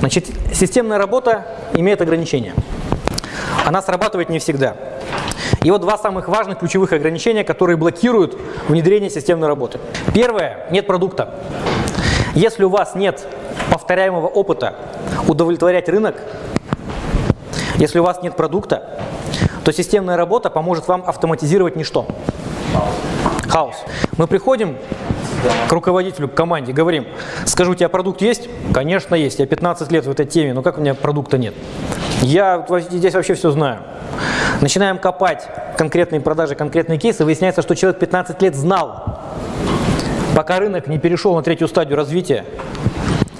Значит, системная работа имеет ограничения. Она срабатывает не всегда. И вот два самых важных ключевых ограничения, которые блокируют внедрение системной работы. Первое – нет продукта. Если у вас нет повторяемого опыта удовлетворять рынок, если у вас нет продукта, то системная работа поможет вам автоматизировать ничто. Хаос. Мы приходим к руководителю, к команде, говорим, скажу, у тебя продукт есть? Конечно, есть. Я 15 лет в этой теме, но как у меня продукта нет? Я здесь вообще все знаю. Начинаем копать конкретные продажи, конкретные кейсы, выясняется, что человек 15 лет знал, пока рынок не перешел на третью стадию развития,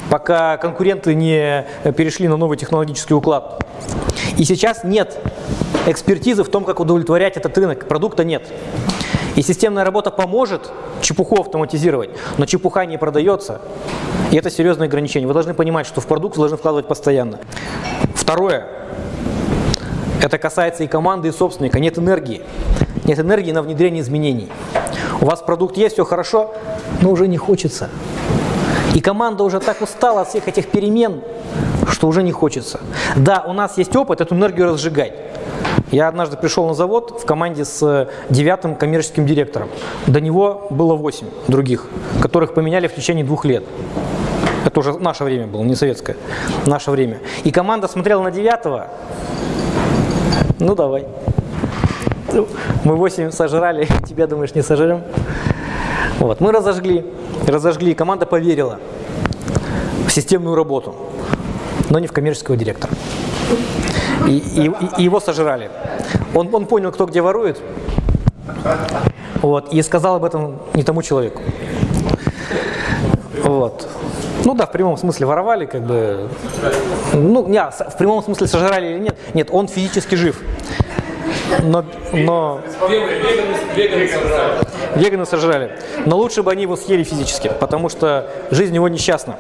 пока конкуренты не перешли на новый технологический уклад. И сейчас нет экспертизы в том, как удовлетворять этот рынок, продукта нет. И системная работа поможет чепуху автоматизировать, но чепуха не продается. И это серьезное ограничение. Вы должны понимать, что в продукт вы должны вкладывать постоянно. Второе. Это касается и команды, и собственника. Нет энергии. Нет энергии на внедрение изменений. У вас продукт есть, все хорошо, но уже не хочется. И команда уже так устала от всех этих перемен, что уже не хочется. Да, у нас есть опыт эту энергию разжигать. Я однажды пришел на завод в команде с девятым коммерческим директором. До него было восемь других, которых поменяли в течение двух лет. Это уже наше время было, не советское. Наше время. И команда смотрела на девятого. Ну, давай. Мы восемь сожрали, тебя, думаешь, не сожрем? Вот. Мы разожгли, разожгли, команда поверила в системную работу, но не в коммерческого директора. И, и, и его сожрали. Он, он понял, кто где ворует, вот, и сказал об этом не тому человеку. Вот. Ну да, в прямом смысле воровали, как бы. Ну, не, в прямом смысле сожрали или нет. Нет, он физически жив. Но, но... Веганы сожрали. Веганы сожрали. Но лучше бы они его съели физически, потому что жизнь его несчастна.